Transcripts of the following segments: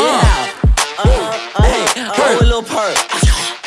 Yeah. Uh, uh, hey, uh, a little perk.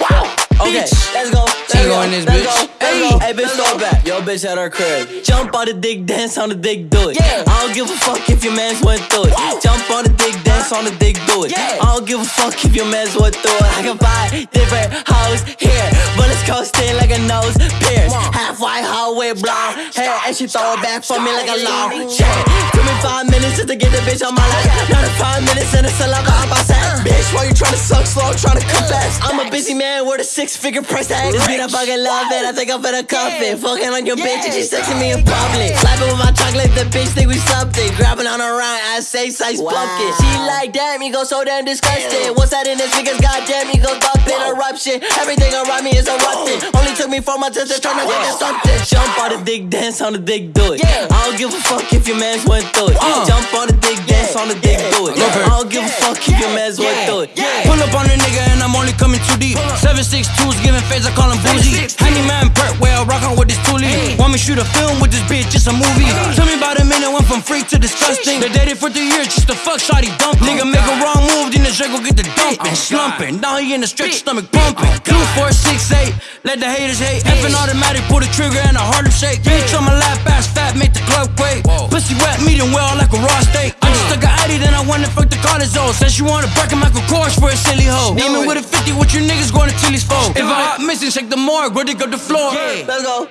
Wow. Okay, let's go. Let's Tango go. in this let's bitch. Go. Let's go. Hey, bitch, throw back. Yo, bitch at her crib. Jump on the dick, dance on the dick, do it. Yeah. I don't give a fuck if your mans went through it. Jump on the dick, dance on the dick, do it. Yeah. I don't give a fuck if your mans went through it. I can buy different hoes here, but it's coasting like a nose pierce. Half white hoe with blonde hair, and she throw it back for me like a long chair. Took me five minutes just to get the bitch on my lap. Not five minutes and it's a lot of outside. Bitch, why you tryna suck slow, tryna confess? I'm a busy man with a six figure price tag. This beat I fucking love it, I think I'm finna cuff it. Fucking on your bitch and she sexing me in public. Slapping with my chocolate, the bitch think we something. Grabbing on her round, I say size pumpkin. She like, damn, you go so damn disgusting. What's that in this niggas? Goddamn, you go bumping, eruption. Everything around me is erupting. Only took me four months to turn to into something. Jump on the dick, dance on the dick, do it. I don't give a fuck if your mans went through it. Uh. Jump on the dick, dance on the dick, do it. I don't give a fuck if your mans went through it. Pull up on a nigga and I'm only coming too deep. Seven six twos giving face, I call him bougie. Handyman perk, where I rockin' with this toolie. Want me shoot a film with this bitch, it's a movie. Tell me about a minute, went from freak to disgusting. They dated for three years, just to fuck shawty dump. Nigga make a wrong move, then the Draco get the dumping. Slumping, now he in the stretch, stomach pumping. Two, four, six, eight, let the haters hate. Effing automatic, pull the trigger and a harder shake. Bitch on my lap, ass fat, make the club quake. Pussy wet, medium well like a raw steak. I just took a Addy, then I wanna fuck the college zone. Said she wanna break a Michael Kors for a silly hoe. Aiming with a 50, what you niggas going to Tilly's for? If I hot missing, shake the morgue, where they go the floor. Yeah. Let's go.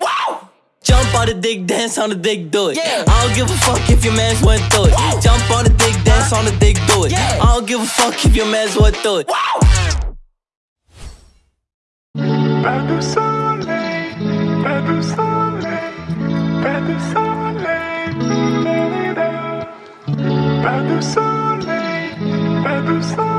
Wow. Jump on the dick, dance on the dick, do it. Yeah. I don't give a fuck if your mans went through it. Jump on the dick, dance on the dick, do it. Yeah. I don't give a fuck if your mans went through it. Pas de soleil, pas de soleil, pas de soleil, soleil, pas de soleil.